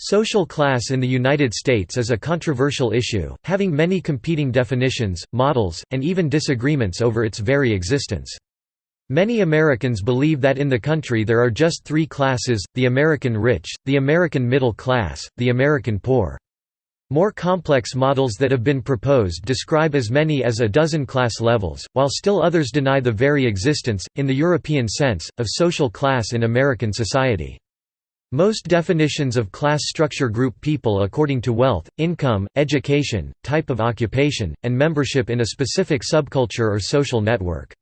Social class in the United States is a controversial issue, having many competing definitions, models, and even disagreements over its very existence. Many Americans believe that in the country there are just three classes, the American rich, the American middle class, the American poor. More complex models that have been proposed describe as many as a dozen class levels, while still others deny the very existence, in the European sense, of social class in American society. Most definitions of class structure group people according to wealth, income, education, type of occupation, and membership in a specific subculture or social network.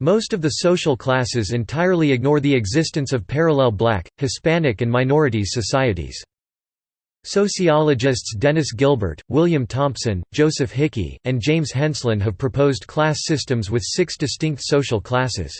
Most of the social classes entirely ignore the existence of parallel black, Hispanic and minorities societies. Sociologists Dennis Gilbert, William Thompson, Joseph Hickey, and James Henslin have proposed class systems with six distinct social classes.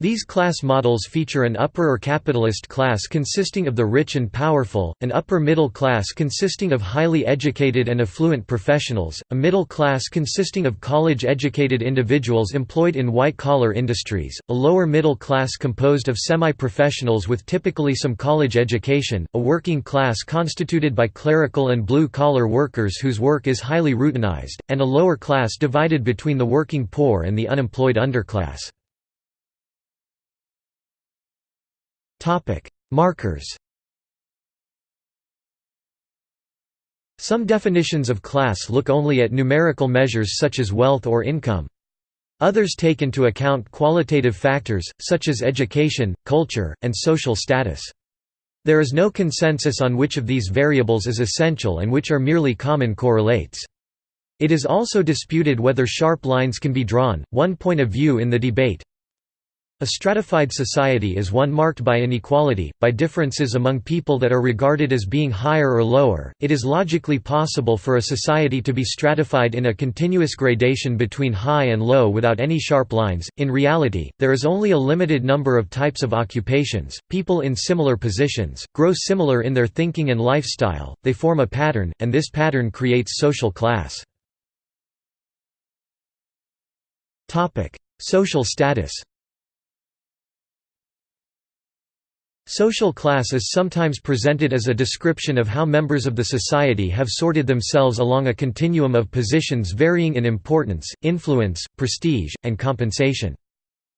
These class models feature an upper or capitalist class consisting of the rich and powerful, an upper middle class consisting of highly educated and affluent professionals, a middle class consisting of college-educated individuals employed in white-collar industries, a lower middle class composed of semi-professionals with typically some college education, a working class constituted by clerical and blue-collar workers whose work is highly routinized, and a lower class divided between the working poor and the unemployed underclass. Markers Some definitions of class look only at numerical measures such as wealth or income. Others take into account qualitative factors, such as education, culture, and social status. There is no consensus on which of these variables is essential and which are merely common correlates. It is also disputed whether sharp lines can be drawn. One point of view in the debate a stratified society is one marked by inequality, by differences among people that are regarded as being higher or lower. It is logically possible for a society to be stratified in a continuous gradation between high and low without any sharp lines. In reality, there is only a limited number of types of occupations. People in similar positions grow similar in their thinking and lifestyle, they form a pattern, and this pattern creates social class. Social status Social class is sometimes presented as a description of how members of the society have sorted themselves along a continuum of positions varying in importance, influence, prestige, and compensation.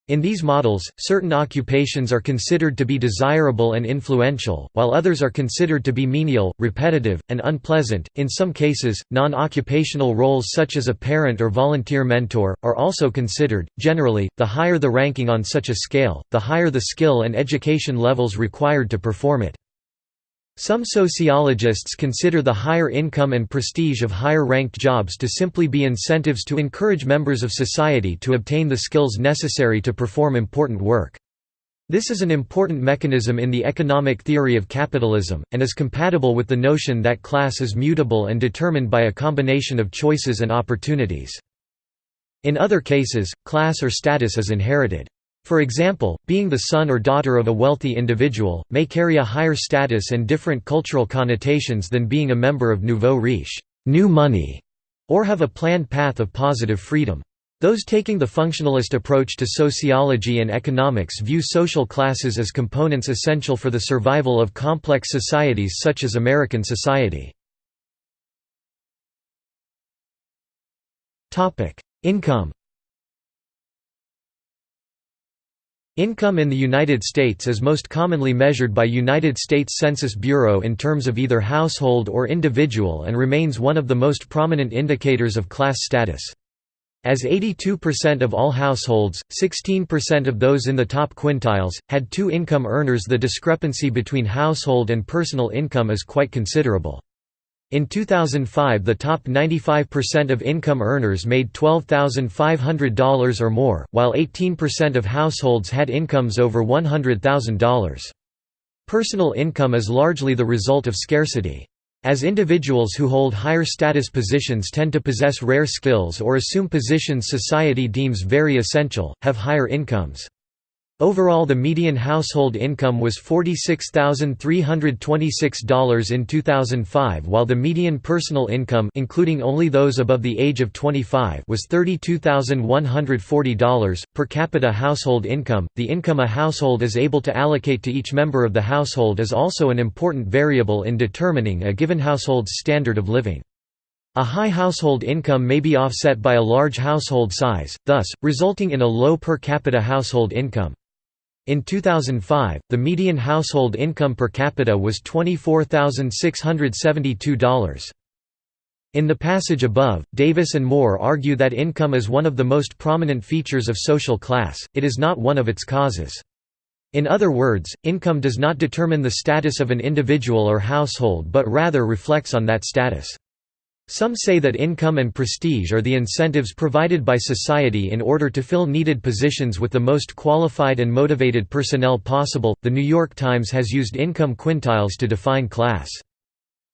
In these models, certain occupations are considered to be desirable and influential, while others are considered to be menial, repetitive, and unpleasant. In some cases, non occupational roles such as a parent or volunteer mentor are also considered. Generally, the higher the ranking on such a scale, the higher the skill and education levels required to perform it. Some sociologists consider the higher income and prestige of higher-ranked jobs to simply be incentives to encourage members of society to obtain the skills necessary to perform important work. This is an important mechanism in the economic theory of capitalism, and is compatible with the notion that class is mutable and determined by a combination of choices and opportunities. In other cases, class or status is inherited. For example, being the son or daughter of a wealthy individual, may carry a higher status and different cultural connotations than being a member of nouveau riche new money", or have a planned path of positive freedom. Those taking the functionalist approach to sociology and economics view social classes as components essential for the survival of complex societies such as American society. Income Income in the United States is most commonly measured by United States Census Bureau in terms of either household or individual and remains one of the most prominent indicators of class status. As 82% of all households, 16% of those in the top quintiles, had two income earners the discrepancy between household and personal income is quite considerable. In 2005 the top 95% of income earners made $12,500 or more, while 18% of households had incomes over $100,000. Personal income is largely the result of scarcity. As individuals who hold higher status positions tend to possess rare skills or assume positions society deems very essential, have higher incomes. Overall the median household income was $46,326 in 2005 while the median personal income including only those above the age of 25 was $32,140 per capita household income. The income a household is able to allocate to each member of the household is also an important variable in determining a given household's standard of living. A high household income may be offset by a large household size, thus, resulting in a low per capita household income. In 2005, the median household income per capita was $24,672. In the passage above, Davis and Moore argue that income is one of the most prominent features of social class, it is not one of its causes. In other words, income does not determine the status of an individual or household but rather reflects on that status. Some say that income and prestige are the incentives provided by society in order to fill needed positions with the most qualified and motivated personnel possible. The New York Times has used income quintiles to define class.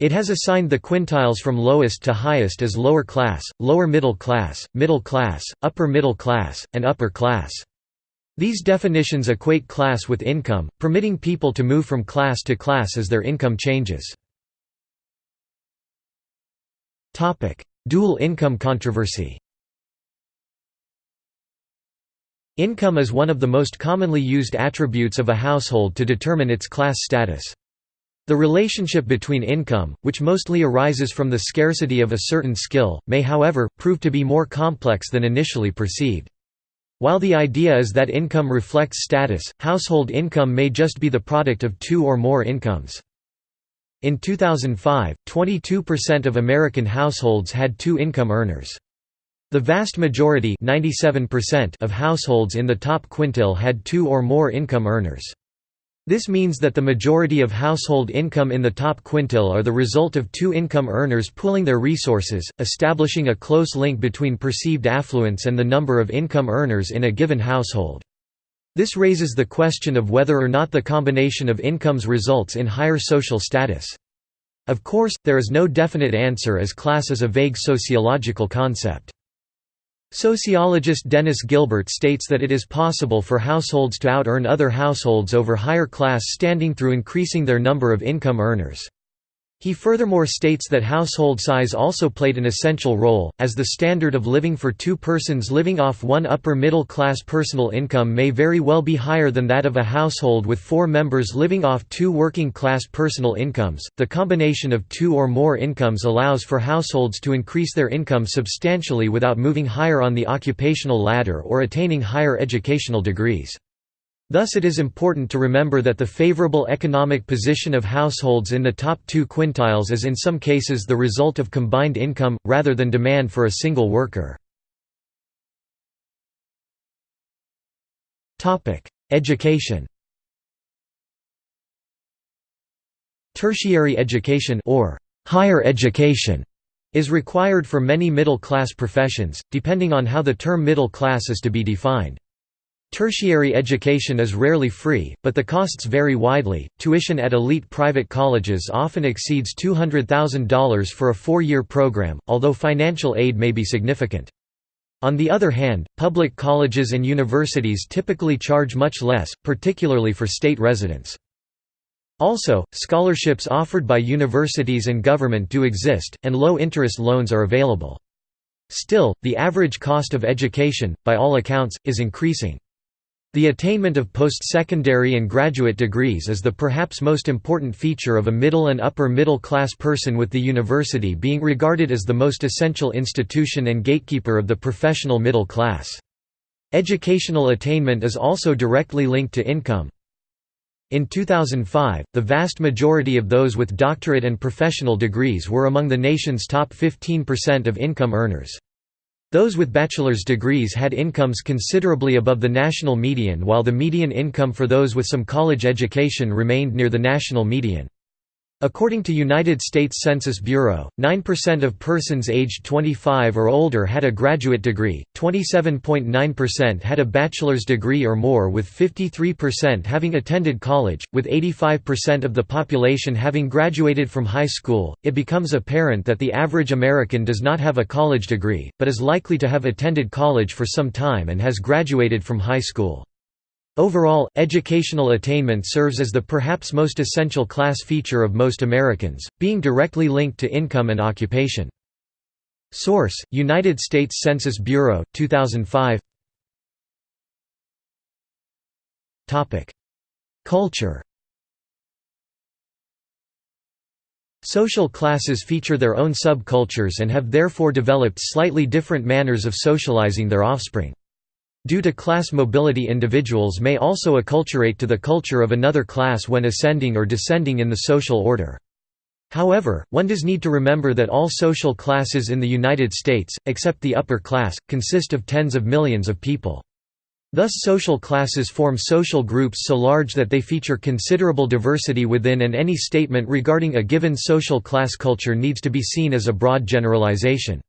It has assigned the quintiles from lowest to highest as lower class, lower middle class, middle class, upper middle class, and upper class. These definitions equate class with income, permitting people to move from class to class as their income changes. Topic: Dual income controversy. Income is one of the most commonly used attributes of a household to determine its class status. The relationship between income, which mostly arises from the scarcity of a certain skill, may however, prove to be more complex than initially perceived. While the idea is that income reflects status, household income may just be the product of two or more incomes. In 2005, 22% of American households had two income earners. The vast majority of households in the top quintile had two or more income earners. This means that the majority of household income in the top quintile are the result of two income earners pooling their resources, establishing a close link between perceived affluence and the number of income earners in a given household. This raises the question of whether or not the combination of incomes results in higher social status. Of course, there is no definite answer as class is a vague sociological concept. Sociologist Dennis Gilbert states that it is possible for households to out-earn other households over higher class standing through increasing their number of income earners. He furthermore states that household size also played an essential role, as the standard of living for two persons living off one upper middle class personal income may very well be higher than that of a household with four members living off two working class personal incomes. The combination of two or more incomes allows for households to increase their income substantially without moving higher on the occupational ladder or attaining higher educational degrees. Thus it is important to remember that the favorable economic position of households in the top two quintiles is in some cases the result of combined income, rather than demand for a single worker. Education Tertiary education or higher education is required for many middle-class professions, depending on how the term middle class is to be defined. Tertiary education is rarely free, but the costs vary widely. Tuition at elite private colleges often exceeds $200,000 for a four year program, although financial aid may be significant. On the other hand, public colleges and universities typically charge much less, particularly for state residents. Also, scholarships offered by universities and government do exist, and low-interest loans are available. Still, the average cost of education, by all accounts, is increasing. The attainment of post-secondary and graduate degrees is the perhaps most important feature of a middle and upper middle class person with the university being regarded as the most essential institution and gatekeeper of the professional middle class. Educational attainment is also directly linked to income. In 2005, the vast majority of those with doctorate and professional degrees were among the nation's top 15% of income earners. Those with bachelor's degrees had incomes considerably above the national median while the median income for those with some college education remained near the national median. According to United States Census Bureau, 9% of persons aged 25 or older had a graduate degree, 27.9% had a bachelor's degree or more with 53% having attended college, with 85% of the population having graduated from high school. It becomes apparent that the average American does not have a college degree, but is likely to have attended college for some time and has graduated from high school. Overall, educational attainment serves as the perhaps most essential class feature of most Americans, being directly linked to income and occupation. Source: United States Census Bureau, 2005. Topic: Culture. Social classes feature their own subcultures and have therefore developed slightly different manners of socializing their offspring. Due to class mobility individuals may also acculturate to the culture of another class when ascending or descending in the social order. However, one does need to remember that all social classes in the United States, except the upper class, consist of tens of millions of people. Thus social classes form social groups so large that they feature considerable diversity within and any statement regarding a given social class culture needs to be seen as a broad generalization.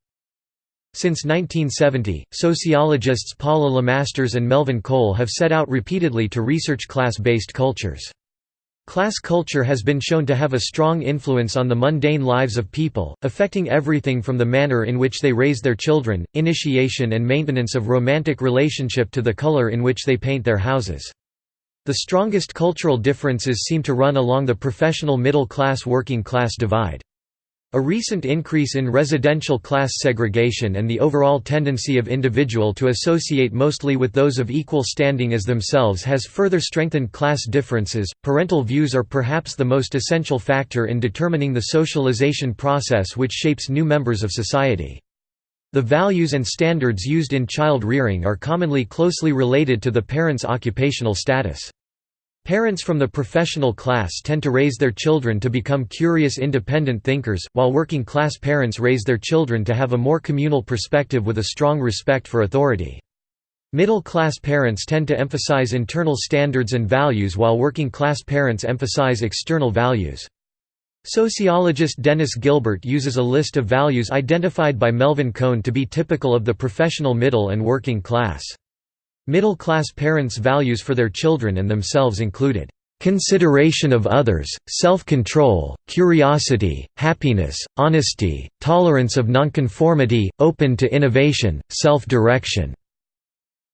Since 1970, sociologists Paula LeMasters and Melvin Kohn have set out repeatedly to research class-based cultures. Class culture has been shown to have a strong influence on the mundane lives of people, affecting everything from the manner in which they raise their children, initiation and maintenance of romantic relationship to the color in which they paint their houses. The strongest cultural differences seem to run along the professional middle class working class divide. A recent increase in residential class segregation and the overall tendency of individual to associate mostly with those of equal standing as themselves has further strengthened class differences. Parental views are perhaps the most essential factor in determining the socialization process which shapes new members of society. The values and standards used in child rearing are commonly closely related to the parent's occupational status. Parents from the professional class tend to raise their children to become curious independent thinkers, while working class parents raise their children to have a more communal perspective with a strong respect for authority. Middle-class parents tend to emphasize internal standards and values while working-class parents emphasize external values. Sociologist Dennis Gilbert uses a list of values identified by Melvin Kohn to be typical of the professional middle and working class. Middle-class parents' values for their children and themselves included, "...consideration of others, self-control, curiosity, happiness, honesty, tolerance of nonconformity, open to innovation, self-direction."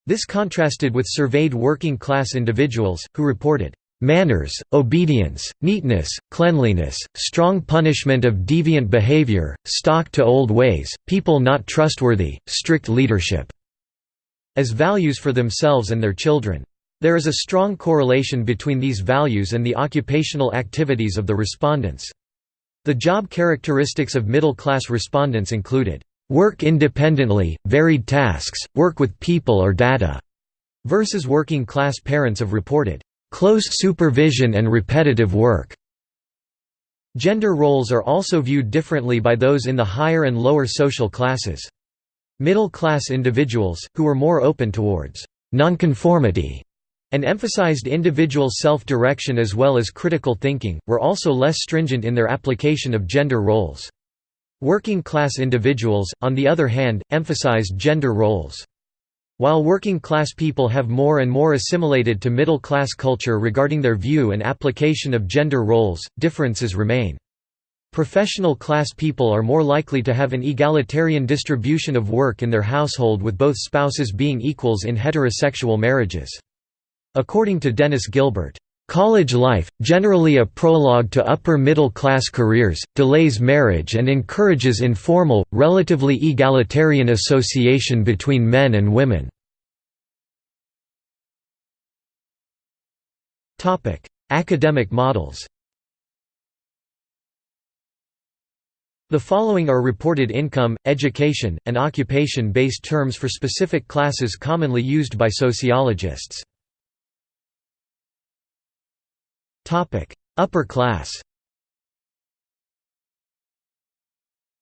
This contrasted with surveyed working-class individuals, who reported, "...manners, obedience, neatness, cleanliness, strong punishment of deviant behavior, stock to old ways, people not trustworthy, strict leadership." As values for themselves and their children. There is a strong correlation between these values and the occupational activities of the respondents. The job characteristics of middle-class respondents included, "...work independently, varied tasks, work with people or data", versus working-class parents have reported, "...close supervision and repetitive work". Gender roles are also viewed differently by those in the higher and lower social classes. Middle-class individuals, who were more open towards nonconformity and emphasized individual self-direction as well as critical thinking, were also less stringent in their application of gender roles. Working-class individuals, on the other hand, emphasized gender roles. While working-class people have more and more assimilated to middle-class culture regarding their view and application of gender roles, differences remain. Professional class people are more likely to have an egalitarian distribution of work in their household with both spouses being equals in heterosexual marriages. According to Dennis Gilbert, College life, generally a prologue to upper-middle-class careers, delays marriage and encourages informal, relatively egalitarian association between men and women. Academic models The following are reported income, education, and occupation-based terms for specific classes commonly used by sociologists. Upper class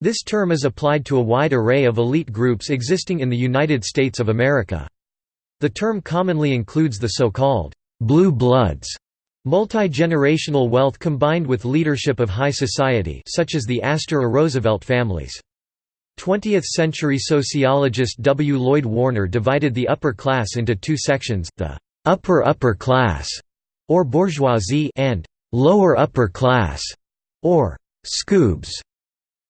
This term is applied to a wide array of elite groups existing in the United States of America. The term commonly includes the so-called «blue bloods» Multi-generational wealth combined with leadership of high society such as the Astor or Roosevelt families. 20th-century sociologist W. Lloyd Warner divided the upper class into two sections, the «upper upper class» or bourgeoisie and «lower upper class» or «scoobs».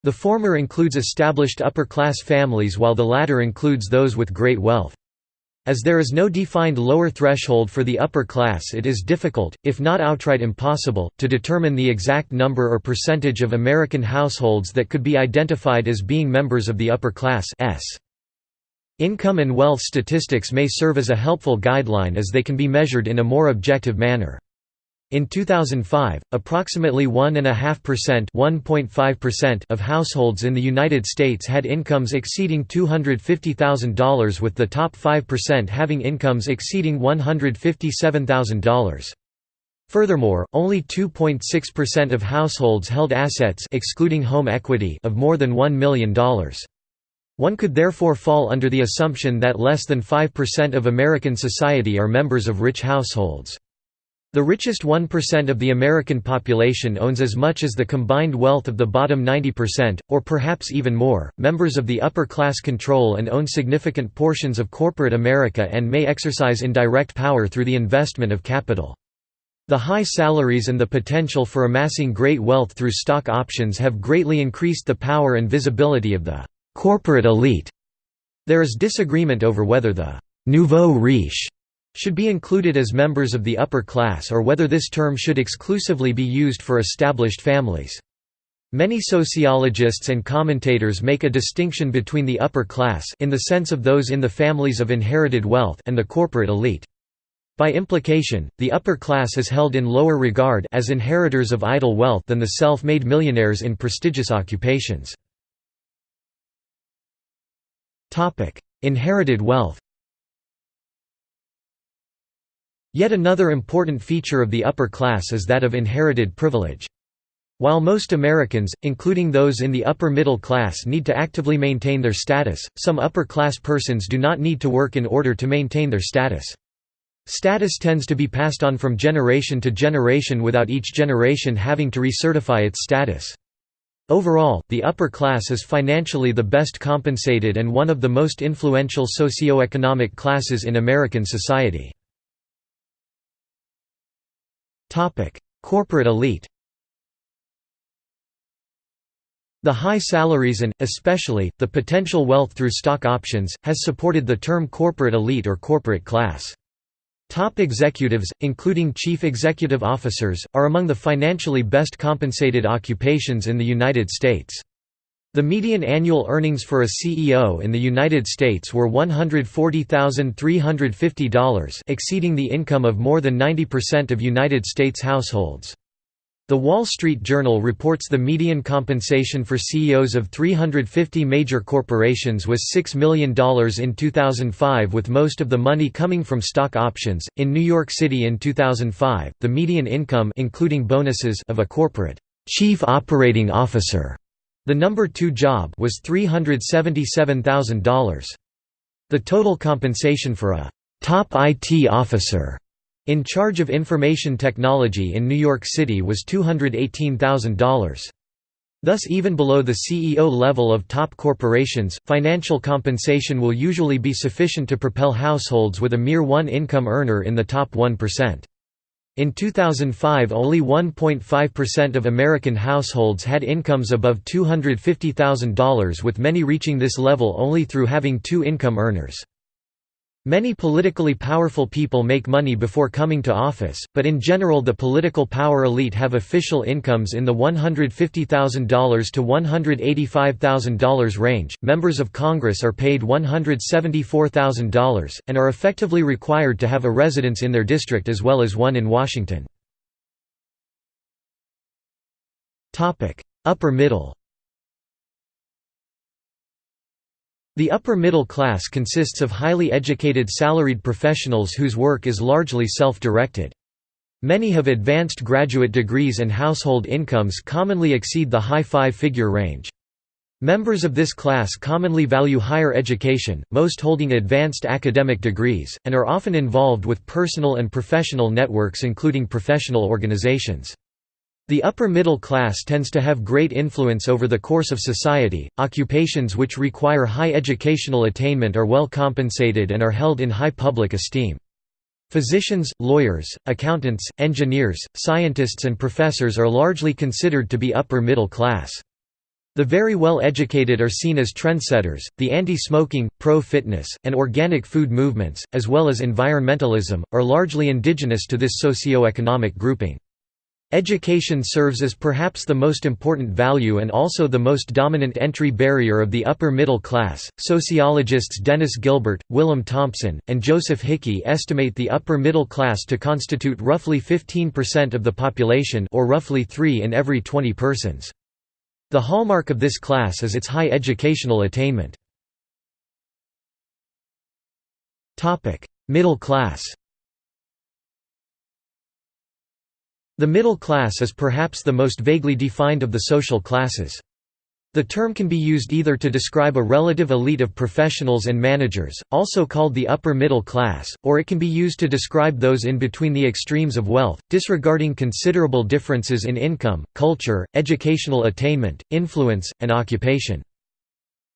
The former includes established upper-class families while the latter includes those with great wealth. As there is no defined lower threshold for the upper class it is difficult, if not outright impossible, to determine the exact number or percentage of American households that could be identified as being members of the upper class S. Income and wealth statistics may serve as a helpful guideline as they can be measured in a more objective manner. In 2005, approximately 1.5% of households in the United States had incomes exceeding $250,000 with the top 5% having incomes exceeding $157,000. Furthermore, only 2.6% of households held assets excluding home equity of more than $1 million. One could therefore fall under the assumption that less than 5% of American society are members of rich households. The richest 1% of the American population owns as much as the combined wealth of the bottom 90%, or perhaps even more. Members of the upper class control and own significant portions of corporate America and may exercise indirect power through the investment of capital. The high salaries and the potential for amassing great wealth through stock options have greatly increased the power and visibility of the corporate elite. There is disagreement over whether the nouveau riche should be included as members of the upper class or whether this term should exclusively be used for established families. Many sociologists and commentators make a distinction between the upper class in the sense of those in the families of inherited wealth and the corporate elite. By implication, the upper class is held in lower regard as inheritors of idle wealth than the self-made millionaires in prestigious occupations. Inherited wealth Yet another important feature of the upper class is that of inherited privilege. While most Americans, including those in the upper middle class need to actively maintain their status, some upper-class persons do not need to work in order to maintain their status. Status tends to be passed on from generation to generation without each generation having to recertify its status. Overall, the upper class is financially the best compensated and one of the most influential socioeconomic classes in American society. Corporate elite The high salaries and, especially, the potential wealth through stock options, has supported the term corporate elite or corporate class. Top executives, including chief executive officers, are among the financially best compensated occupations in the United States. The median annual earnings for a CEO in the United States were $140,350 exceeding the income of more than 90% of United States households. The Wall Street Journal reports the median compensation for CEOs of 350 major corporations was $6 million in 2005 with most of the money coming from stock options. In New York City in 2005, the median income including bonuses of a corporate chief operating officer the number 2 job was $377,000. The total compensation for a top IT officer in charge of information technology in New York City was $218,000. Thus even below the CEO level of top corporations, financial compensation will usually be sufficient to propel households with a mere one income earner in the top 1%. In 2005 only 1.5% of American households had incomes above $250,000 with many reaching this level only through having two income earners. Many politically powerful people make money before coming to office, but in general the political power elite have official incomes in the $150,000 to $185,000 range. Members of Congress are paid $174,000 and are effectively required to have a residence in their district as well as one in Washington. Topic: Upper middle The upper middle class consists of highly educated salaried professionals whose work is largely self-directed. Many have advanced graduate degrees and household incomes commonly exceed the high five-figure range. Members of this class commonly value higher education, most holding advanced academic degrees, and are often involved with personal and professional networks including professional organizations. The upper middle class tends to have great influence over the course of society. Occupations which require high educational attainment are well compensated and are held in high public esteem. Physicians, lawyers, accountants, engineers, scientists and professors are largely considered to be upper middle class. The very well educated are seen as trendsetters. The anti smoking, pro fitness, and organic food movements, as well as environmentalism, are largely indigenous to this socio-economic grouping. Education serves as perhaps the most important value and also the most dominant entry barrier of the upper middle class. Sociologists Dennis Gilbert, William Thompson, and Joseph Hickey estimate the upper middle class to constitute roughly 15% of the population or roughly 3 in every 20 persons. The hallmark of this class is its high educational attainment. Topic: Middle class The middle class is perhaps the most vaguely defined of the social classes. The term can be used either to describe a relative elite of professionals and managers, also called the upper middle class, or it can be used to describe those in between the extremes of wealth, disregarding considerable differences in income, culture, educational attainment, influence, and occupation.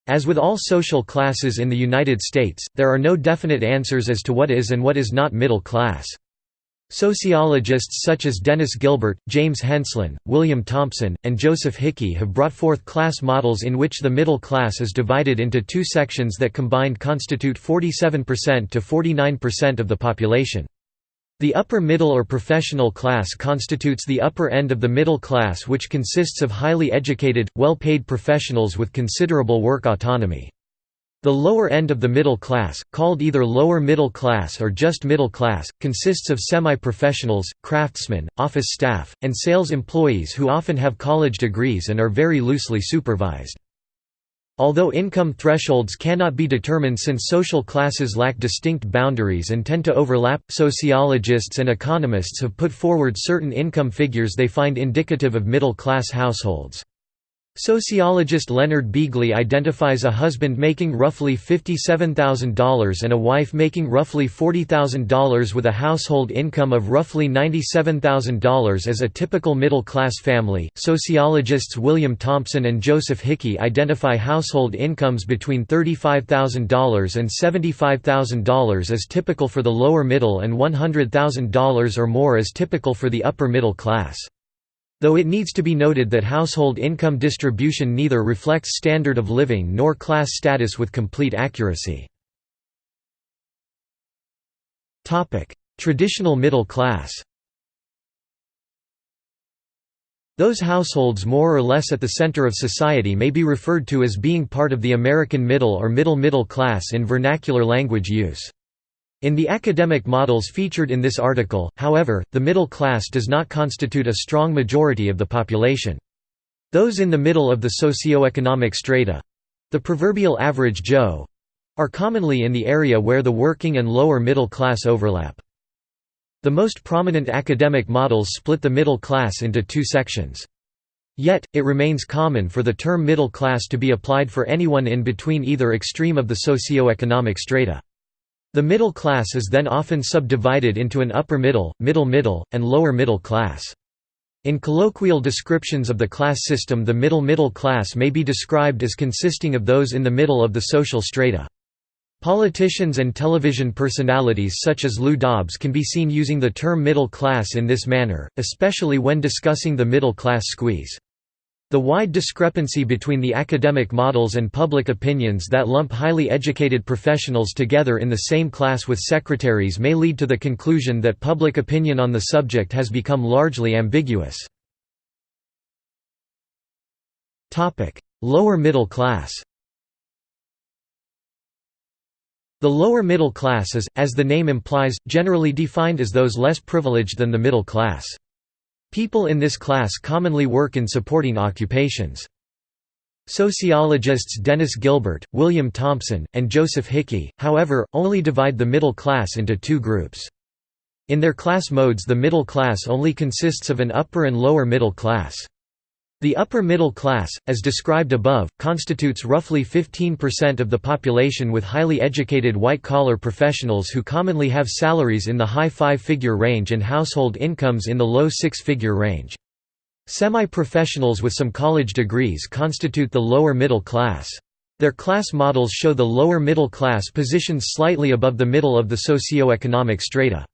As with all social classes in the United States, there are no definite answers as to what is and what is not middle class. Sociologists such as Dennis Gilbert, James Henslin, William Thompson, and Joseph Hickey have brought forth class models in which the middle class is divided into two sections that combined constitute 47% to 49% of the population. The upper middle or professional class constitutes the upper end of the middle class which consists of highly educated, well-paid professionals with considerable work autonomy. The lower end of the middle class, called either lower middle class or just middle class, consists of semi-professionals, craftsmen, office staff, and sales employees who often have college degrees and are very loosely supervised. Although income thresholds cannot be determined since social classes lack distinct boundaries and tend to overlap, sociologists and economists have put forward certain income figures they find indicative of middle-class households. Sociologist Leonard Beeghley identifies a husband making roughly $57,000 and a wife making roughly $40,000 with a household income of roughly $97,000 as a typical middle class family. Sociologists William Thompson and Joseph Hickey identify household incomes between $35,000 and $75,000 as typical for the lower middle and $100,000 or more as typical for the upper middle class. Though it needs to be noted that household income distribution neither reflects standard of living nor class status with complete accuracy. Traditional middle class Those households more or less at the center of society may be referred to as being part of the American middle or middle middle class in vernacular language use. In the academic models featured in this article, however, the middle class does not constitute a strong majority of the population. Those in the middle of the socio-economic strata—the proverbial average Joe—are commonly in the area where the working and lower middle class overlap. The most prominent academic models split the middle class into two sections. Yet, it remains common for the term middle class to be applied for anyone in between either extreme of the socio-economic strata. The middle class is then often subdivided into an upper middle, middle middle, and lower middle class. In colloquial descriptions of the class system the middle middle class may be described as consisting of those in the middle of the social strata. Politicians and television personalities such as Lou Dobbs can be seen using the term middle class in this manner, especially when discussing the middle class squeeze. The wide discrepancy between the academic models and public opinions that lump highly educated professionals together in the same class with secretaries may lead to the conclusion that public opinion on the subject has become largely ambiguous. Lower middle class The lower middle class is, as the name implies, generally defined as those less privileged than the middle class. People in this class commonly work in supporting occupations. Sociologists Dennis Gilbert, William Thompson, and Joseph Hickey, however, only divide the middle class into two groups. In their class modes the middle class only consists of an upper and lower middle class. The upper middle class, as described above, constitutes roughly 15% of the population with highly educated white-collar professionals who commonly have salaries in the high five-figure range and household incomes in the low six-figure range. Semi-professionals with some college degrees constitute the lower middle class. Their class models show the lower middle class positioned slightly above the middle of the socio-economic strata.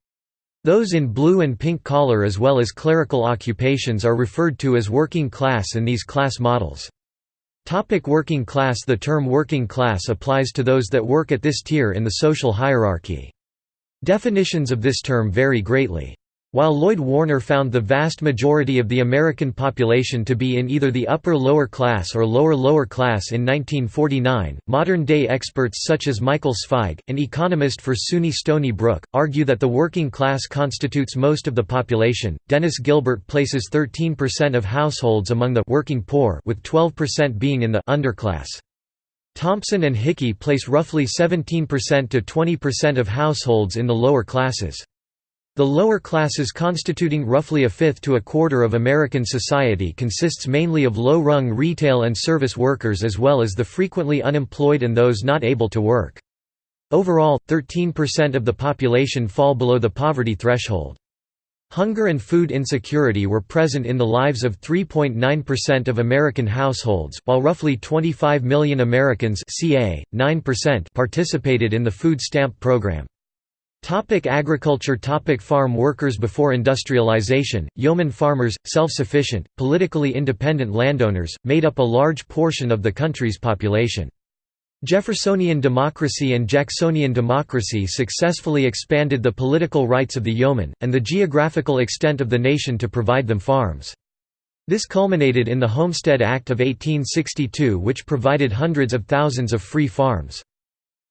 Those in blue and pink collar as well as clerical occupations are referred to as working class in these class models. Topic working class The term working class applies to those that work at this tier in the social hierarchy. Definitions of this term vary greatly. While Lloyd Warner found the vast majority of the American population to be in either the upper-lower class or lower-lower class in 1949, modern-day experts such as Michael Zweig, an economist for SUNY Stony Brook, argue that the working class constitutes most of the population. Dennis Gilbert places 13% of households among the working poor with 12% being in the underclass. Thompson and Hickey place roughly 17% to 20% of households in the lower classes. The lower classes constituting roughly a fifth to a quarter of American society consists mainly of low-rung retail and service workers as well as the frequently unemployed and those not able to work. Overall, 13% of the population fall below the poverty threshold. Hunger and food insecurity were present in the lives of 3.9% of American households, while roughly 25 million Americans ca. 9% participated in the food stamp program. Topic agriculture Topic Farm workers Before industrialization, yeoman farmers, self-sufficient, politically independent landowners, made up a large portion of the country's population. Jeffersonian democracy and Jacksonian democracy successfully expanded the political rights of the yeoman, and the geographical extent of the nation to provide them farms. This culminated in the Homestead Act of 1862 which provided hundreds of thousands of free farms.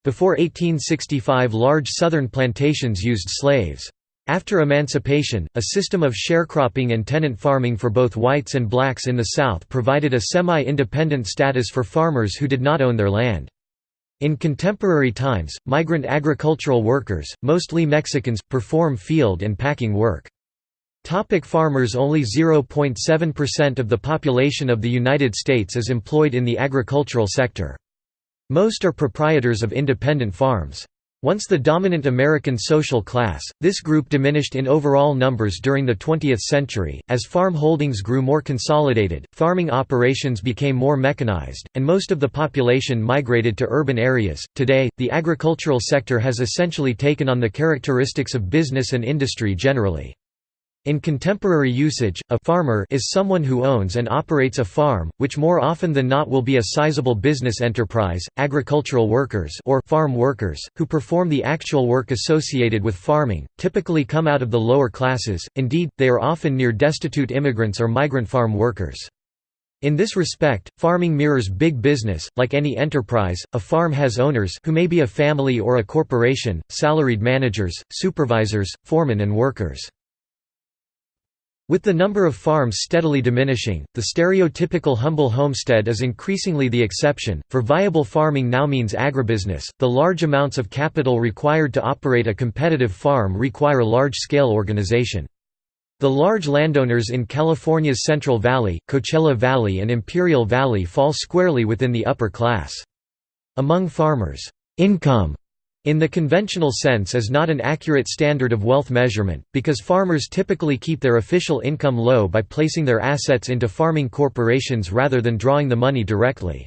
Before 1865 large southern plantations used slaves. After emancipation, a system of sharecropping and tenant farming for both whites and blacks in the South provided a semi-independent status for farmers who did not own their land. In contemporary times, migrant agricultural workers, mostly Mexicans, perform field and packing work. Topic farmers Only 0.7% of the population of the United States is employed in the agricultural sector. Most are proprietors of independent farms. Once the dominant American social class, this group diminished in overall numbers during the 20th century. As farm holdings grew more consolidated, farming operations became more mechanized, and most of the population migrated to urban areas. Today, the agricultural sector has essentially taken on the characteristics of business and industry generally. In contemporary usage, a farmer is someone who owns and operates a farm, which more often than not will be a sizable business enterprise. Agricultural workers or farm workers, who perform the actual work associated with farming, typically come out of the lower classes. Indeed, they are often near destitute immigrants or migrant farm workers. In this respect, farming mirrors big business. Like any enterprise, a farm has owners who may be a family or a corporation, salaried managers, supervisors, foremen and workers. With the number of farms steadily diminishing, the stereotypical humble homestead is increasingly the exception, for viable farming now means agribusiness. The large amounts of capital required to operate a competitive farm require large-scale organization. The large landowners in California's Central Valley, Coachella Valley and Imperial Valley fall squarely within the upper class. Among farmers, income in the conventional sense is not an accurate standard of wealth measurement, because farmers typically keep their official income low by placing their assets into farming corporations rather than drawing the money directly.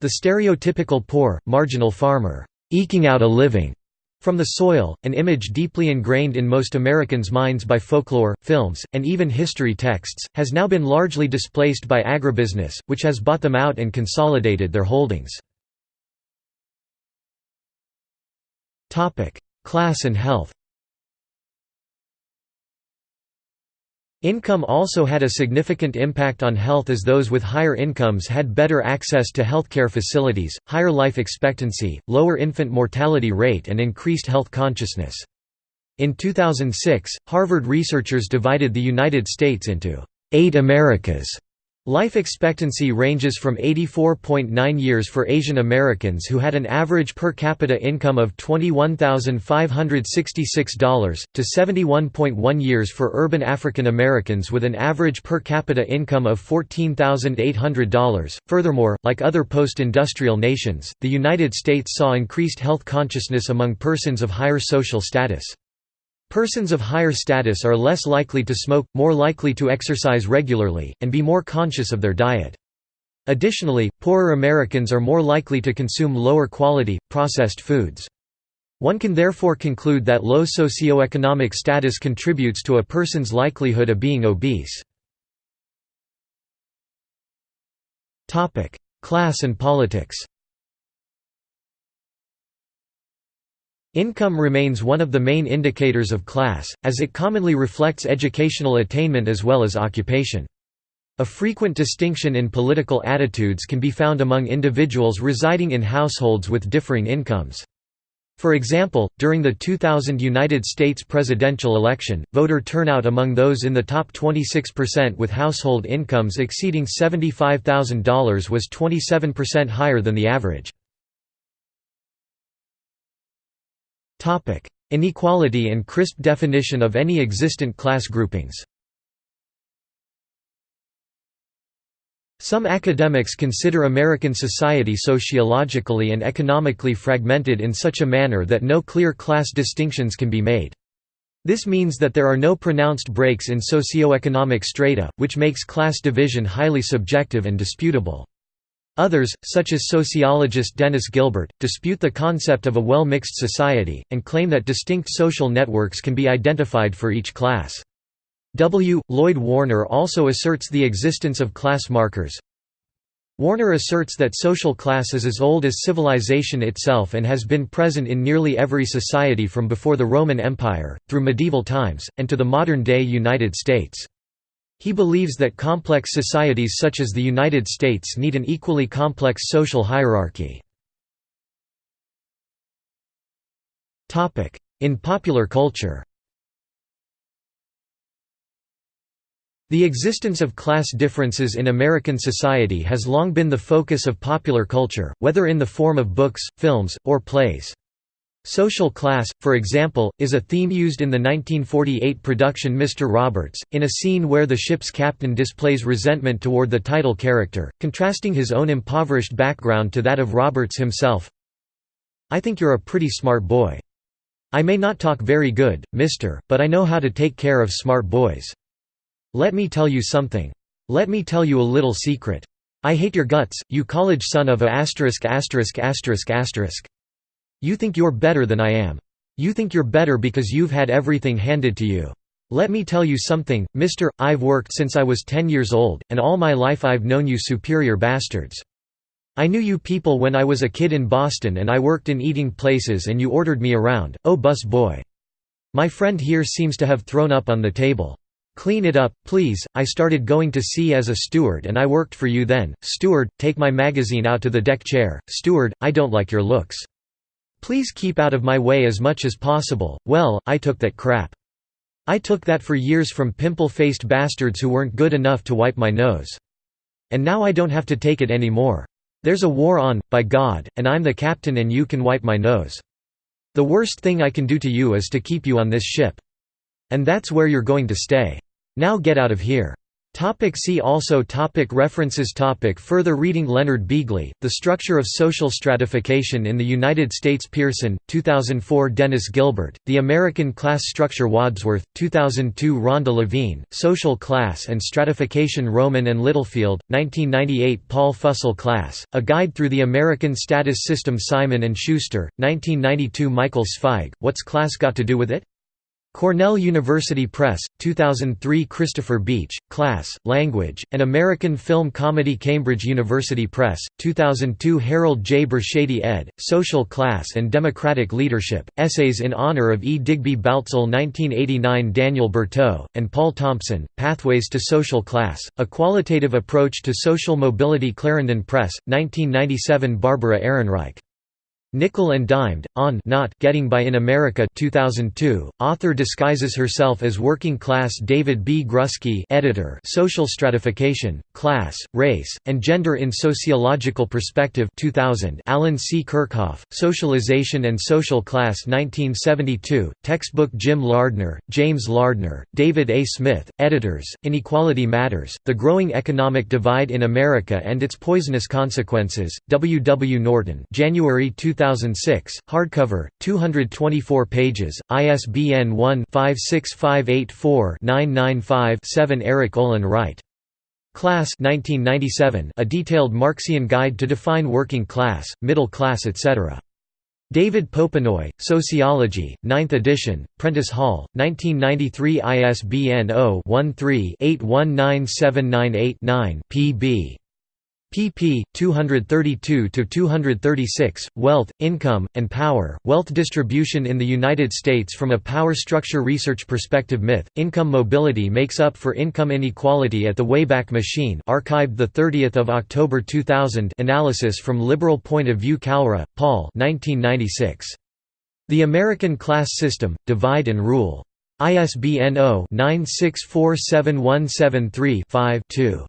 The stereotypical poor, marginal farmer, eking out a living from the soil, an image deeply ingrained in most Americans' minds by folklore, films, and even history texts, has now been largely displaced by agribusiness, which has bought them out and consolidated their holdings. Class and health Income also had a significant impact on health as those with higher incomes had better access to healthcare facilities, higher life expectancy, lower infant mortality rate and increased health consciousness. In 2006, Harvard researchers divided the United States into eight Americas Life expectancy ranges from 84.9 years for Asian Americans who had an average per capita income of $21,566, to 71.1 years for urban African Americans with an average per capita income of $14,800. Furthermore, like other post industrial nations, the United States saw increased health consciousness among persons of higher social status. Persons of higher status are less likely to smoke, more likely to exercise regularly, and be more conscious of their diet. Additionally, poorer Americans are more likely to consume lower quality, processed foods. One can therefore conclude that low socioeconomic status contributes to a person's likelihood of being obese. Class and politics Income remains one of the main indicators of class, as it commonly reflects educational attainment as well as occupation. A frequent distinction in political attitudes can be found among individuals residing in households with differing incomes. For example, during the 2000 United States presidential election, voter turnout among those in the top 26% with household incomes exceeding $75,000 was 27% higher than the average. Inequality and crisp definition of any existent class groupings Some academics consider American society sociologically and economically fragmented in such a manner that no clear class distinctions can be made. This means that there are no pronounced breaks in socioeconomic strata, which makes class division highly subjective and disputable. Others, such as sociologist Dennis Gilbert, dispute the concept of a well-mixed society, and claim that distinct social networks can be identified for each class. W. Lloyd Warner also asserts the existence of class markers. Warner asserts that social class is as old as civilization itself and has been present in nearly every society from before the Roman Empire, through medieval times, and to the modern-day United States. He believes that complex societies such as the United States need an equally complex social hierarchy. In popular culture The existence of class differences in American society has long been the focus of popular culture, whether in the form of books, films, or plays. Social class, for example, is a theme used in the 1948 production Mr. Roberts, in a scene where the ship's captain displays resentment toward the title character, contrasting his own impoverished background to that of Roberts himself. I think you're a pretty smart boy. I may not talk very good, mister, but I know how to take care of smart boys. Let me tell you something. Let me tell you a little secret. I hate your guts, you college son of a asterisk asterisk asterisk asterisk. You think you're better than I am. You think you're better because you've had everything handed to you. Let me tell you something, mister, I've worked since I was 10 years old, and all my life I've known you superior bastards. I knew you people when I was a kid in Boston and I worked in eating places and you ordered me around, oh bus boy. My friend here seems to have thrown up on the table. Clean it up, please. I started going to sea as a steward and I worked for you then. Steward, take my magazine out to the deck chair. Steward, I don't like your looks. Please keep out of my way as much as possible. Well, I took that crap. I took that for years from pimple-faced bastards who weren't good enough to wipe my nose. And now I don't have to take it anymore. There's a war on, by God, and I'm the captain and you can wipe my nose. The worst thing I can do to you is to keep you on this ship. And that's where you're going to stay. Now get out of here. Topic see also topic References topic Further reading Leonard Beeghley, The Structure of Social Stratification in the United States Pearson, 2004 Dennis Gilbert, The American Class Structure Wadsworth, 2002 Rhonda Levine, Social Class and Stratification Rowman and Littlefield, 1998 Paul Fussell Class, A Guide Through the American Status System Simon & Schuster, 1992 Michael Zweig, What's Class Got to Do With It? Cornell University Press, 2003 Christopher Beach, Class, Language, and American Film Comedy Cambridge University Press, 2002 Harold J. Bershady ed., Social Class and Democratic Leadership, Essays in Honor of E. Digby Baltzell 1989 Daniel Bertaux, and Paul Thompson, Pathways to Social Class, A Qualitative Approach to Social Mobility Clarendon Press, 1997 Barbara Ehrenreich Nickel and Dimed, on Not Getting By in America 2002, author disguises herself as working class David B. Grusky editor Social Stratification, Class, Race, and Gender in Sociological Perspective 2000 Alan C. Kerckhoff, Socialization and Social Class 1972, textbook Jim Lardner, James Lardner, David A. Smith, editors, Inequality Matters, The Growing Economic Divide in America and Its Poisonous Consequences, W. W. Norton January 2000 2006, hardcover, 224 pages, ISBN 1-56584-995-7 Erik Olin Wright. Class 1997, A Detailed Marxian Guide to Define Working Class, Middle Class etc. David Popenoe, Sociology, 9th edition, Prentice Hall, 1993 ISBN 0-13-819798-9 pb. Pp. 232–236, Wealth, Income, and Power, Wealth Distribution in the United States from a Power Structure Research Perspective Myth, Income Mobility Makes Up for Income Inequality at the Wayback Machine archived 30 October 2000 Analysis from Liberal Point of View Kalra, Paul 1996. The American Class System, Divide and Rule. ISBN 0-9647173-5-2.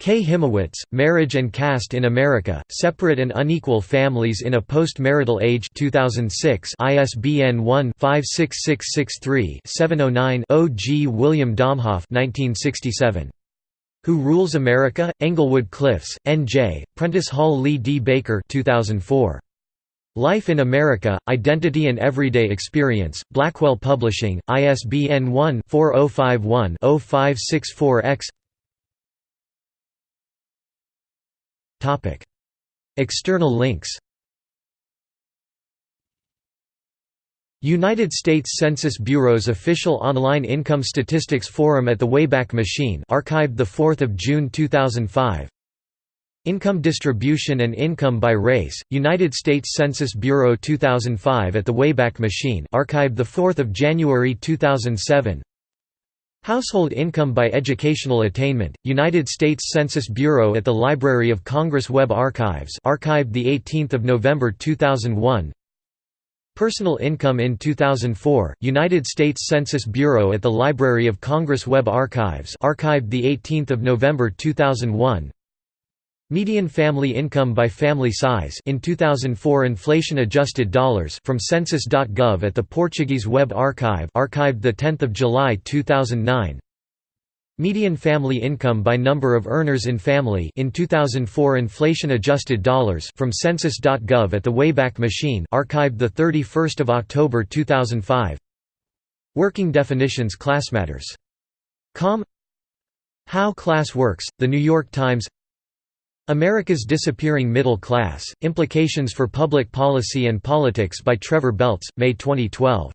K. Hymowitz, Marriage and Caste in America, Separate and Unequal Families in a Post-Marital Age 2006 ISBN 1-56663-709-0 G. William Domhoff 1967. Who Rules America? Englewood Cliffs, N.J., Prentice Hall Lee D. Baker 2004. Life in America, Identity and Everyday Experience, Blackwell Publishing, ISBN 1-4051-0564-X External links United States Census Bureau's official online income statistics forum at the Wayback Machine archived 4 June 2005 Income Distribution and Income by Race, United States Census Bureau 2005 at the Wayback Machine archived 4 January 2007 Household income by educational attainment, United States Census Bureau at the Library of Congress Web Archives archived 18 November 2001 Personal income in 2004, United States Census Bureau at the Library of Congress Web Archives archived 18 November 2001 Median family income by family size in 2004 inflation-adjusted dollars from census.gov at the Portuguese Web Archive archived 10 July 2009 Median family income by number of earners in family in 2004 inflation-adjusted dollars from census.gov at the Wayback Machine archived the 31st of October 2005 Working definitions Classmatters.com How Class Works, The New York Times America's Disappearing Middle Class, Implications for Public Policy and Politics by Trevor Beltz, May 2012